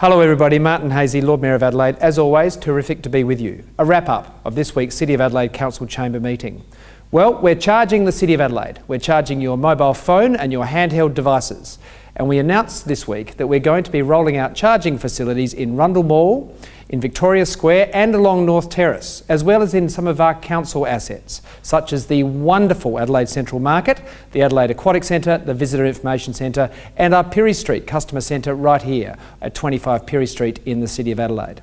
Hello everybody, Martin Haese, Lord Mayor of Adelaide. As always, terrific to be with you. A wrap up of this week's City of Adelaide Council Chamber meeting. Well, we're charging the City of Adelaide. We're charging your mobile phone and your handheld devices. And we announced this week that we're going to be rolling out charging facilities in Rundle Mall, in Victoria Square and along North Terrace, as well as in some of our council assets, such as the wonderful Adelaide Central Market, the Adelaide Aquatic Centre, the Visitor Information Centre and our Pirie Street Customer Centre right here at 25 Pirie Street in the City of Adelaide.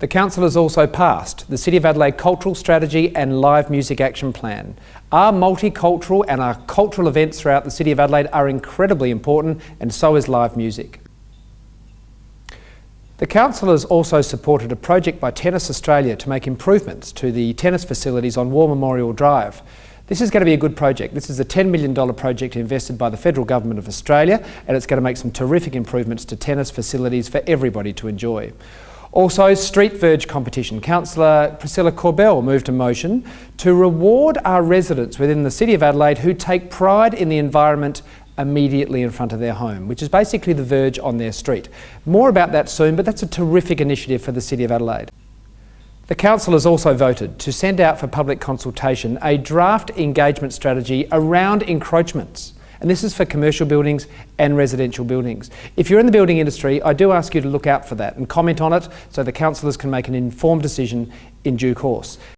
The Council has also passed the City of Adelaide Cultural Strategy and Live Music Action Plan. Our multicultural and our cultural events throughout the City of Adelaide are incredibly important and so is live music. The Council has also supported a project by Tennis Australia to make improvements to the tennis facilities on War Memorial Drive. This is going to be a good project. This is a $10 million project invested by the Federal Government of Australia and it's going to make some terrific improvements to tennis facilities for everybody to enjoy. Also, Street Verge competition. Councillor Priscilla Corbell moved a motion to reward our residents within the City of Adelaide who take pride in the environment immediately in front of their home, which is basically the verge on their street. More about that soon, but that's a terrific initiative for the City of Adelaide. The Council has also voted to send out for public consultation a draft engagement strategy around encroachments. And this is for commercial buildings and residential buildings. If you're in the building industry, I do ask you to look out for that and comment on it so the councillors can make an informed decision in due course.